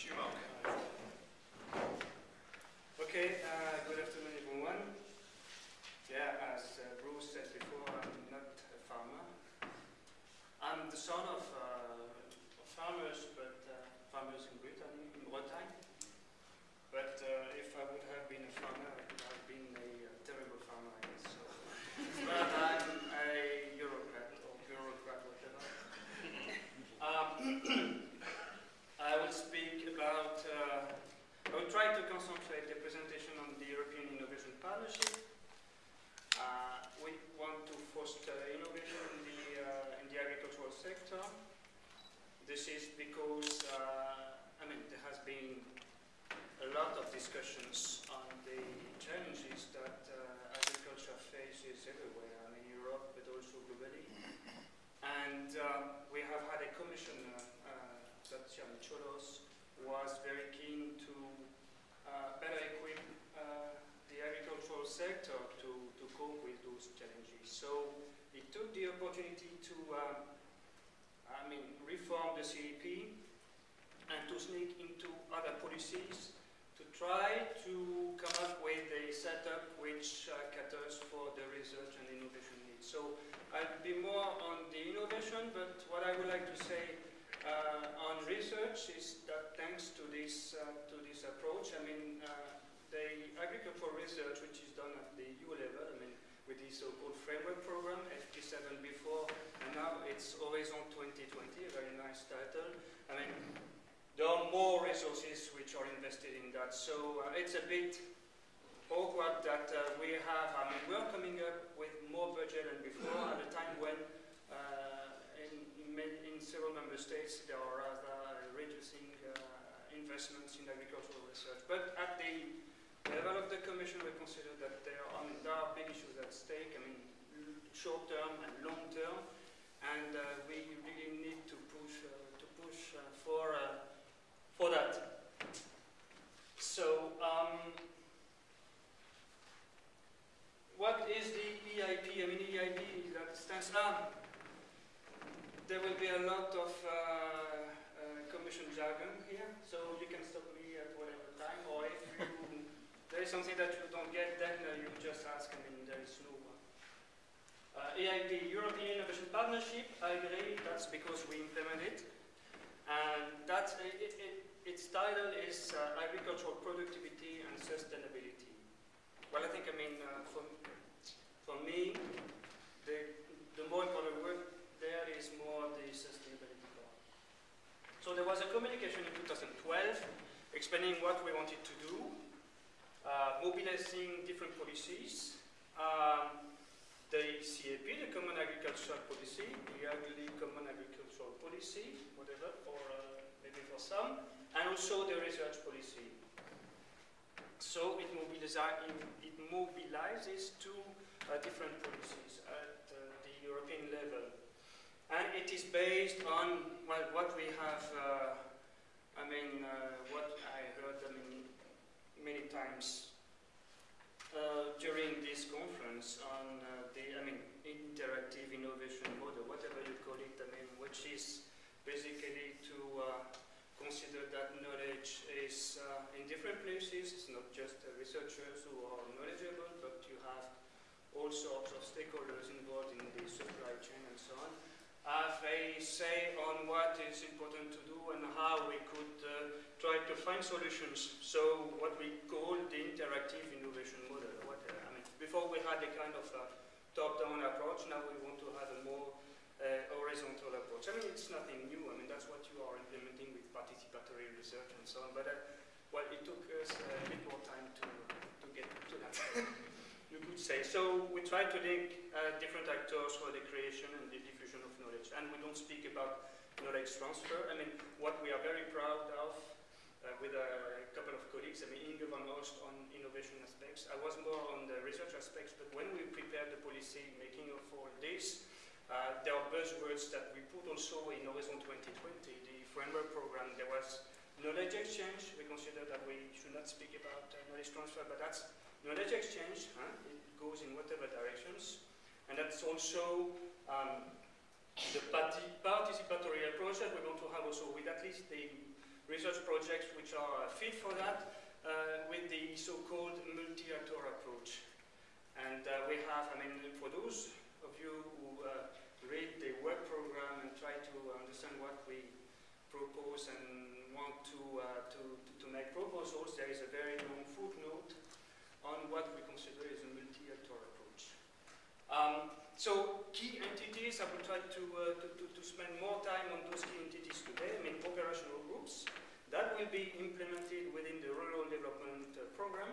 Okay, uh, good afternoon, everyone. Yeah, as uh, Bruce said before, I'm not a farmer. I'm the son of uh, farmers, but uh, farmers in Britain, in Bretagne. But uh, if I would have been a farmer, I would have been a uh, terrible farmer, I guess. So. but I'm a bureaucrat or bureaucrat, whatever. Um, I will speak about, uh, I will try to concentrate the presentation on the European Innovation Partnership. Uh, we want to foster innovation in the, uh, in the agricultural sector. This is because, uh, I mean, there has been a lot of discussions on the challenges that uh, agriculture faces everywhere, I mean, Europe, but also globally. And uh, we have had a commissioner Dacian Cioloș was very keen uh, better equip uh, the agricultural sector to, to cope with those challenges. So he took the opportunity to, um, I mean, reform the CAP and to sneak into other policies to try to come up with a setup which uh, caters for the research and innovation needs. So I'll be more on the innovation, but what I would like to say uh, on research is that thanks to this, uh, to this approach, I mean, uh, the agricultural research which is done at the EU level, I mean, with the so-called framework program, FP7 before, and now it's Horizon 2020, a very nice title. I mean, there are more resources which are invested in that, so uh, it's a bit awkward that uh, we have, I mean, we're coming up with more budget than before at a time when in several member states, there are rather reducing uh, investments in agricultural research. But at the level of the Commission, we consider that there are, I mean, there are big issues at stake, I mean, short term and long term, and uh, we really need to push, uh, to push uh, for, uh, for that. So, um, what is the EIP? I mean, EIP that stands up there will be a lot of uh, commission jargon here, so you can stop me at whatever time, or if you, there is something that you don't get, then uh, you just ask, I mean, there is no one. Uh, EIP, European Innovation Partnership, I agree, that's because we implement it. And that's, it, it, its title is uh, Agricultural Productivity and Sustainability. Well, I think, I mean, uh, for, for me, the, the more important word there is more the sustainability part. So there was a communication in 2012 explaining what we wanted to do, uh, mobilizing different policies, um, the CAP, the Common Agricultural Policy, the ugly Common Agricultural Policy, whatever, or uh, maybe for some, and also the research policy. So it, it mobilizes two uh, different policies at uh, the European level and it is based on well, what we have, uh, I mean, uh, what I heard I mean, many times uh, during this conference on uh, the, I mean, interactive innovation model, whatever you call it, I mean, which is basically to uh, consider that knowledge is uh, in different places, it's not just researchers who are knowledgeable, but you have all sorts of stakeholders involved in the supply chain and so on have a say on what is important to do and how we could uh, try to find solutions. So what we call the interactive innovation model. What, uh, I mean, before we had a kind of top-down approach, now we want to have a more uh, horizontal approach. I mean, it's nothing new. I mean, that's what you are implementing with participatory research and so on. But uh, well, it took us a bit more time to, to get to that. you could say. So we try to link uh, different actors for the creation and the And we don't speak about knowledge transfer. I mean, what we are very proud of uh, with a couple of colleagues, I mean, Inge van Oost on innovation aspects. I was more on the research aspects, but when we prepared the policy making of all this, uh, there are buzzwords that we put also in Horizon 2020, the framework program. There was knowledge exchange. We consider that we should not speak about uh, knowledge transfer, but that's knowledge exchange. Huh? It goes in whatever directions. And that's also um, the participatory approach that we're going to have also with at least the research projects which are fit for that uh, with the so-called multi-actor approach. And uh, we have, I mean, for those of you who uh, read the work program and try to understand what we propose and want to, uh, to, to make proposals, there is a very long footnote on what we consider is a multi-actor approach. Um, so key entities, I will try to, uh, to, to, to, spend more time on those key entities today. I mean operational groups that will be implemented within the rural development uh, program.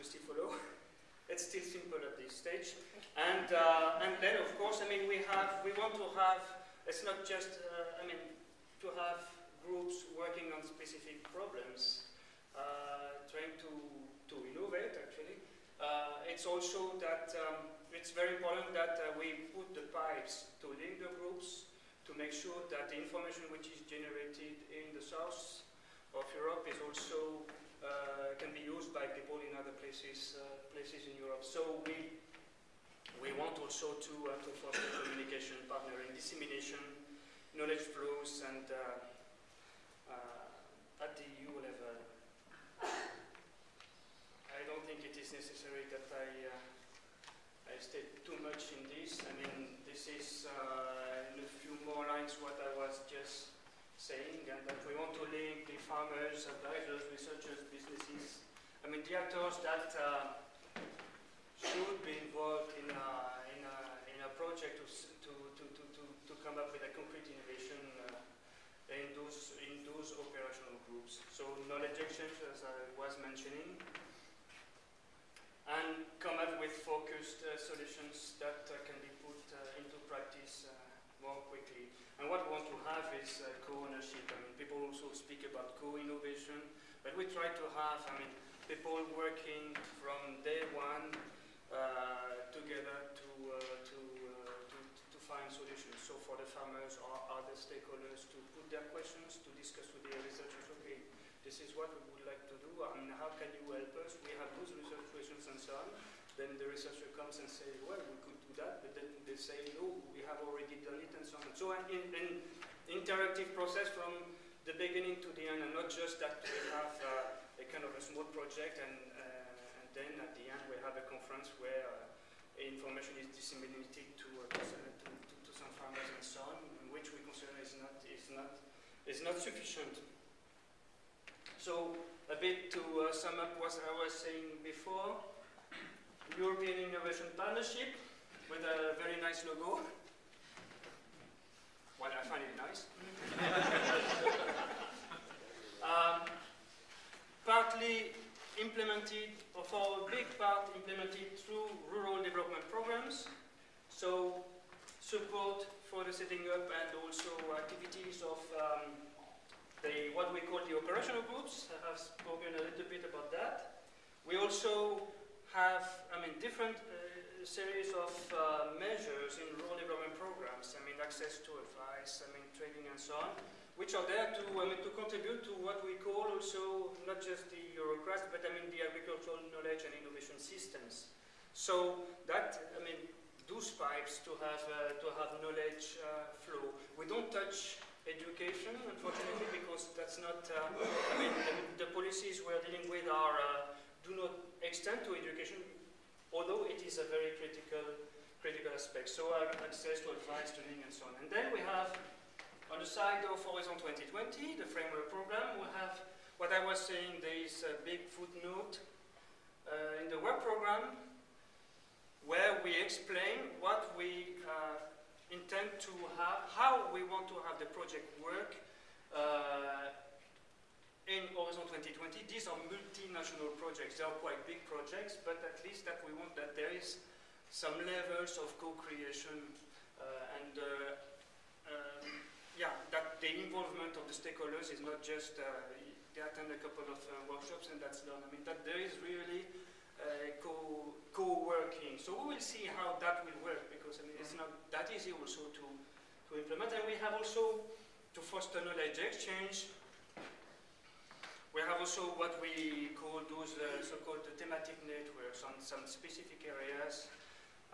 You still follow? it's still simple at this stage. And, uh, and then of course, I mean we have, we want to have, it's not just, uh, I mean, to have groups working on specific problems, uh, trying to, to innovate actually. Uh, it's also that um, it's very important that uh, we put the pipes to link the groups to make sure that the information which is generated in the south of Europe is also uh, can be used by people in other places uh, places in Europe. So we we want also to uh, to foster communication, partnering, dissemination, knowledge flows, and uh, uh, at the EU level. I don't think it is necessary that I Too much in this. I mean, this is uh, in a few more lines what I was just saying, and that we want to link the farmers, advisors, researchers, businesses. I mean, the actors that uh, should be involved in a, in a, in a project to, to, to, to, to come up with a concrete innovation uh, in, those, in those operational groups. So knowledge exchange, as I was mentioning, and come up focused uh, solutions that uh, can be put uh, into practice more quickly. And what we want to have is co-ownership. I mean, people also speak about co-innovation, but we try to have, I mean, people working from day one together to, to, to, to, find solutions. So for the farmers or other stakeholders to put their questions, to discuss with the researchers, okay, this is what we would like to do, and how can you help us? We have those research questions and so on. Then the researcher comes and says, well, we could do that, but then they say, no, we have already done it, and so on. So an in, in interactive process from the beginning to the end, and not just that we have uh, a kind of a small project, and, uh, and then at the end we have a conference where uh, information is disseminated to, uh, to, to, to, some farmers and so on, which we consider is not, is not, is not sufficient. So a bit to uh, sum up what I was saying before, European Innovation Partnership with a very nice logo. Well, I find it nice. um, partly implemented, or for a big part implemented through rural development programs. So support for the setting up and also activities of um, the, what we call the operational groups. I have spoken a little bit about that. We also have, I mean, different uh, series of uh, measures in rural development programs. I mean, access to advice, I mean, training and so on, which are there to, I mean, to contribute to what we call also not just the Eurocrats, but I mean the agricultural knowledge and innovation systems. So that, I mean, those pipes to have uh, to have knowledge uh, flow. We don't touch education, unfortunately, because that's not, uh, I mean, the, the, policies we're dealing with are, uh, do not extend to education, although it is a very critical, critical aspect. So access to advice, training, and so on. And then we have, on the side of Horizon 2020, the framework program, we have what I was saying, there is a big footnote uh, in the work program where we explain what we uh, intend to have, how we want to have the project work uh, 2020. These are multinational projects. They are quite big projects, but at least that we want that there is some levels of co-creation uh, and uh, um, yeah, that the involvement of the stakeholders is not just uh, they attend a couple of uh, workshops and that's done. I mean that there is really uh, co co-working. So we will see how that will work because I mean it's not that easy also to to implement. And we have also to foster knowledge exchange. We have also what we call those uh, so-called thematic networks on some specific areas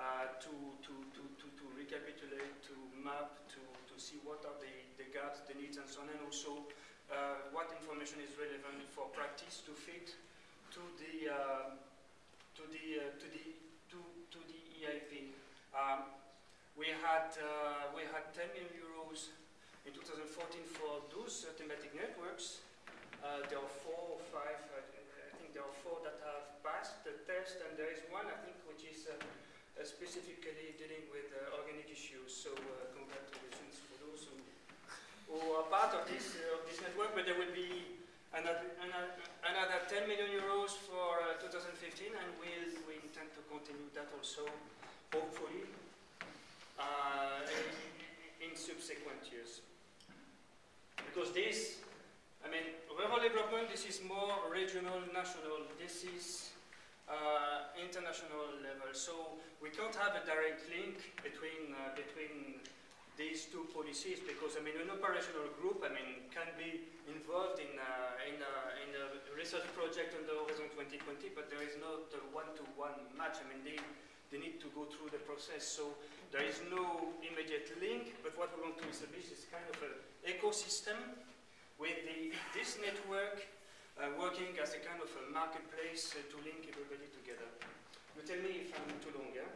uh, to, to, to, to, to recapitulate, to map, to, to see what are the, the gaps, the needs and so on, and also uh, what information is relevant for practice to fit to the uh, to the uh, to the to, to the EIP. Um, we had uh, we had 10 million euros in 2014 for those uh, thematic networks. Uh, there are four or five. I, I think there are four that have passed the test, and there is one I think which is uh, uh, specifically dealing with uh, organic issues. So congratulations for those who, who are part of this of this network. But there will be another, another, another 10 million euros for uh, 2015, and we we intend to continue that also, hopefully, uh, in, in, subsequent years. Because this, I mean, rural development, this is more regional, national. This is uh, international level. So we can't have a direct link between uh, between these two policies because I mean an operational group I mean can be involved in uh, in, uh, in a research project under Horizon 2020 but there is not a one-to-one -one match I mean they they need to go through the process so there is no immediate link but what we want to establish is kind of an ecosystem with the, this network uh, working as a kind of a marketplace uh, to link everybody together. You tell me if I'm too long, yeah?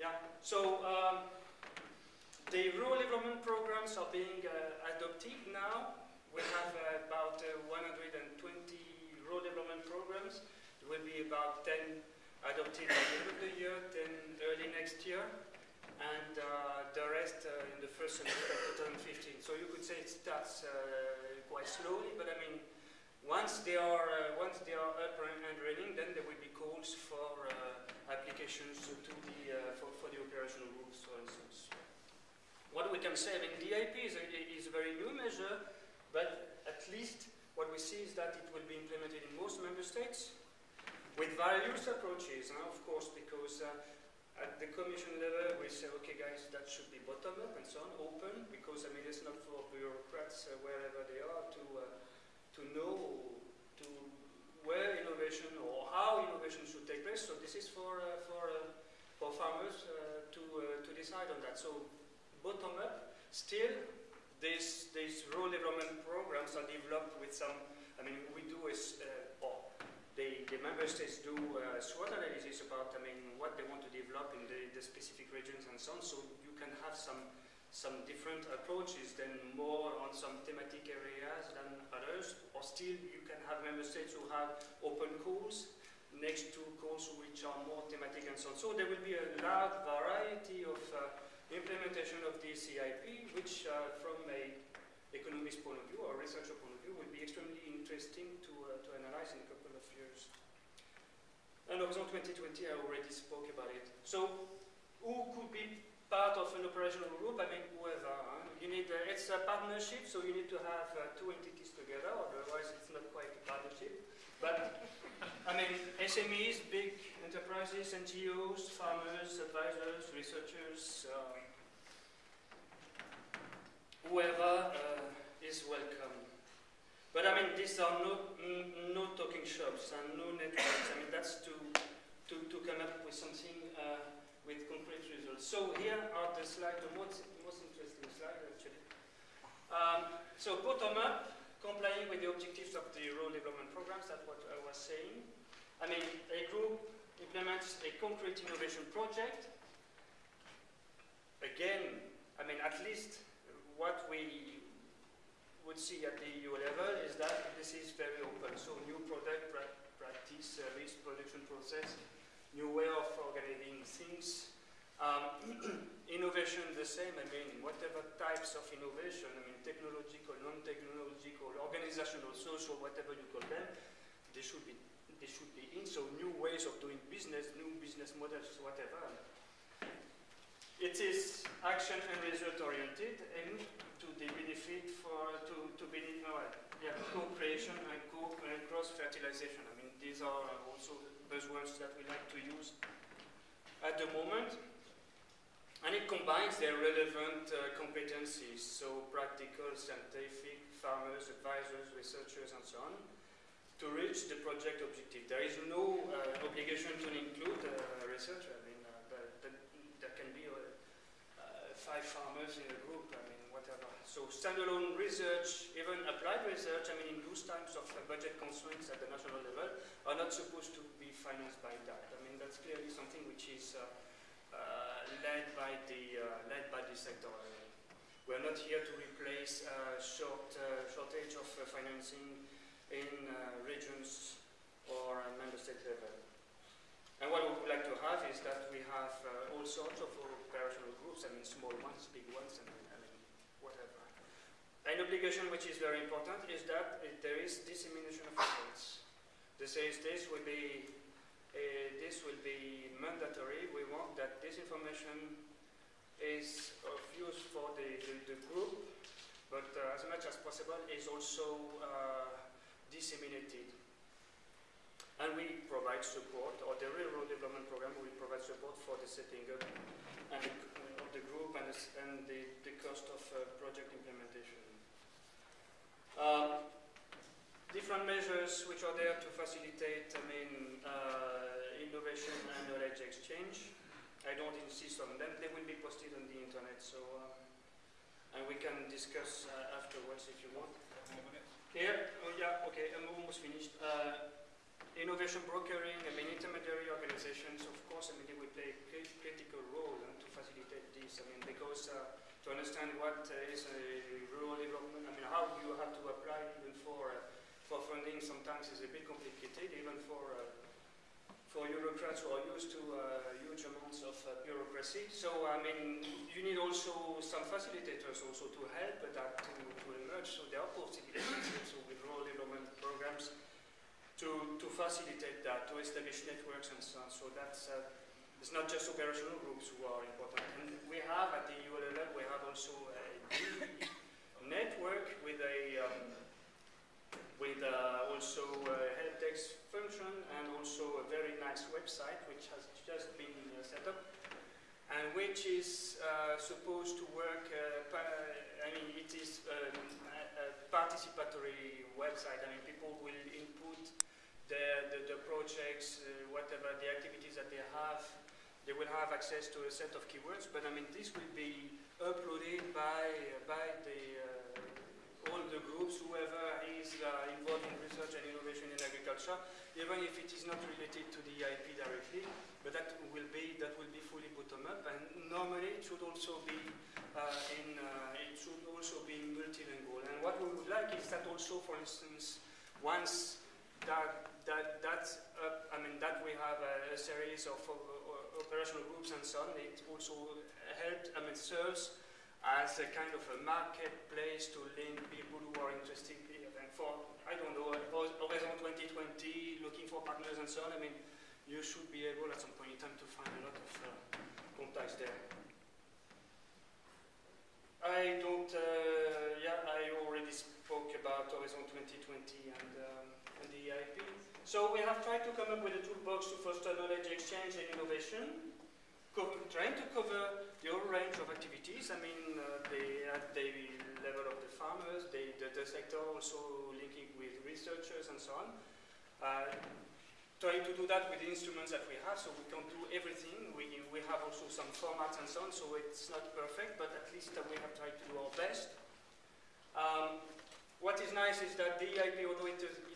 Yeah, so um, the rural development programs are being uh, adopted now. We have uh, about uh, 120 rural development programs. There will be about 10 adopted at the end of the year, 10 early next year, and uh, the rest uh, in the first semester of 2015. So uh, quite slowly, but I mean, once they are once they are up and running, then there will be calls for applications to the for, for the operational groups, for instance. What we can say, I mean, DIP is a, is a very new measure, but at least what we see is that it will be implemented in most member states with various approaches, of course, because uh, at the commission level we say, okay guys, that should be bottom up and so on, open, because I mean it's not for bureaucrats uh, wherever they are to, uh, to know to where innovation or how innovation should take place. So this is for, uh, for, uh, for farmers to, to decide on that. So bottom up. Still, these, these rural development programs are developed with some, I mean, we do is, uh, the, the member states do uh, SWOT analysis about, I mean, what they want to develop in the, the specific regions and so on, so you can have some, some different approaches, then more on some thematic areas than others, or still you can have member states who have open calls, next to calls which are more thematic and so on. So there will be a large variety of uh, implementation of the EIP, which uh, from a economist point of view or researcher point of view will be extremely interesting to, uh, to analyze in a couple of years. And Horizon 2020, I already spoke about it. So who could be part of an operational group? I mean, whoever. Huh? You need, uh, it's a partnership, so you need to have uh, two entities together, otherwise it's not quite a partnership. But, I mean, SMEs, big enterprises, NGOs, farmers, advisors, researchers, uh, whoever uh, is welcome. But I mean, these are no, no talking shops and no networks. I mean, that's to, to, to come up with something uh, with concrete results. So here are the slides, the most, most interesting slide actually. Um, so bottom up, complying with the objectives of the rural development programs, that's what I was saying. I mean, a group implements a concrete innovation project. Again, I mean, at least what we would see at the EU level is that this is very open. So new product, pra practice, service, production process, new way of organizing things. Um, innovation the same, I mean, whatever types of innovation, I mean, technological, non-technological, organizational, social, whatever you call them, they should be they should be in. So new ways of doing business, new business models, whatever. It is action and result oriented and to the benefit for to to benefit uh, yeah, co-creation and co and cross fertilization. I mean these are also buzzwords that we like to use at the moment. And it combines their relevant uh, competencies, so practical, scientific, farmers, advisors, researchers, and so on, to reach the project objective. There is no uh, obligation to include a researcher. I mean, uh, there can be uh, uh, five farmers in a group, I mean, whatever. so standalone research, even applied research, I mean, in those times of uh, budget constraints at the national level, are not supposed to be financed by that. I mean, that's clearly something which is uh, uh, led by the uh, led by the sector. We're not here to replace short shortage of financing in regions or member state level. And what we would like to have is that we have uh, all sorts of operational groups, I mean small ones, big ones, and I mean whatever. An obligation which is very important is that there is dissemination of efforts. This is this will be uh, this will be mandatory. We want that this information is of use for the, the, the group, but uh, as much as possible is also uh, disseminated. And we provide support, or the Rural Development Program will provide support for the setting up and of the group and the, and the, the cost of uh, project implementation. Um, different measures which are there to facilitate, I mean, uh, innovation and knowledge exchange. I don't insist on them. They will be posted on the internet, so uh, and we can discuss uh, afterwards if you want. Here, oh yeah, okay, I'm almost finished. Uh, innovation brokering, I mean, intermediary organizations, of course, I mean, they will play a critical role and to facilitate this. I mean, because uh, to understand what uh, is a rural development, I mean, how you have to apply even for uh, for funding sometimes is a bit complicated, even for uh, for bureaucrats who are used to uh, huge amounts of uh, bureaucracy. So, I mean, you need also some facilitators also to help that to, to emerge. So there are possibilities also with rural development programs to, to facilitate that, to establish networks and so on. So that's, uh, it's not just operational groups who are important. And we have at the EU level, we have also a network with a, um, with uh, also a help desk function and also a very nice website which has just been uh, set up and which is uh, supposed to work, uh, I mean, it is um, a, participatory website. I mean, people will input the, the, the projects, uh, whatever the activities that they have, they will have access to a set of keywords, but I mean this will be uploaded by, by the, uh, all the groups, whoever is uh, involved in research and innovation in agriculture, even if it is not related to the IP directly, but that will be, that will be fully bottom up, and normally it should also be uh, in, it should also be multilingual. And what we would like is that also, for instance, once that that that's I mean that we have a, a series of operational groups and so on. It also helps I mean serves as a kind of a marketplace to link people who are interested in for I don't know Horizon 2020, looking for partners and so on. I mean you should be able at some point in time to find a lot of uh, contacts there. I don't, uh, yeah, I already spoke about Horizon 2020 and, um, and the EIP. So we have tried to come up with a toolbox to foster knowledge exchange and innovation, trying to cover the whole range of activities. I mean, uh, at the level of the farmers, the, the, sector also linking with researchers and so on. Uh, trying to do that with the instruments that we have, so we can't do everything. We, we have also some formats and so on, so it's not perfect, but at least uh, we have tried to do our best. Um, what is nice is that the EIP, although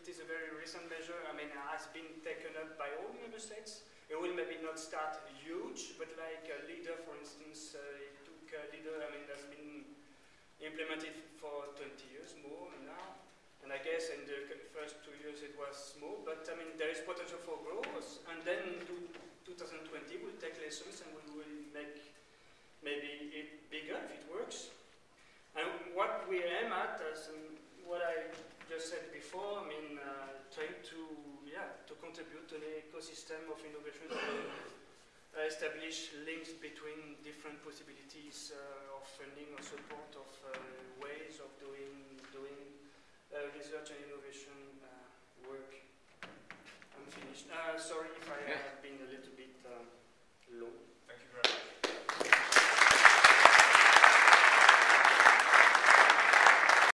it is, a very recent measure, I mean, has been taken up by all member states. It will maybe not start huge, but like a leader, for instance, uh, it took a leader, I mean, has been implemented for 20 years more now. And I guess in the first two years it was small, but I mean, there is potential for growth. And then 2020 we'll take contribute to the ecosystem of innovation and uh, establish links between different possibilities uh, of funding or support of uh, ways of doing doing uh, research and innovation uh, work. I'm finished. sorry if I yeah. have been a little bit long. Thank you very much.